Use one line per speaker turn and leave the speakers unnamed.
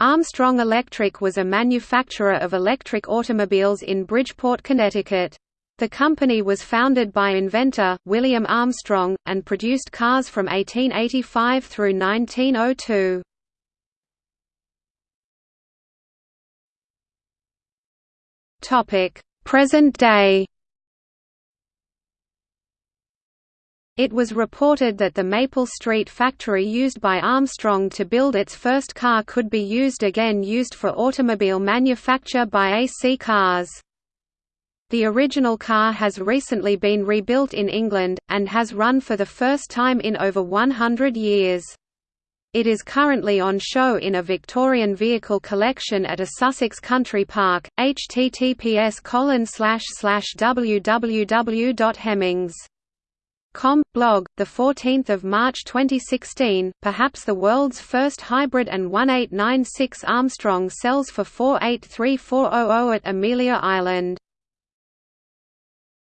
Armstrong Electric was a manufacturer of electric automobiles in Bridgeport, Connecticut. The company was founded by inventor, William Armstrong, and produced cars from 1885 through 1902. Present day It was reported that the Maple Street factory used by Armstrong to build its first car could be used again used for automobile manufacture by AC Cars. The original car has recently been rebuilt in England, and has run for the first time in over 100 years. It is currently on show in a Victorian vehicle collection at a Sussex country park. https www.hemmings.com blog the 14th of March 2016 perhaps the world's first hybrid and 1896 Armstrong sells for 483400 at Amelia Island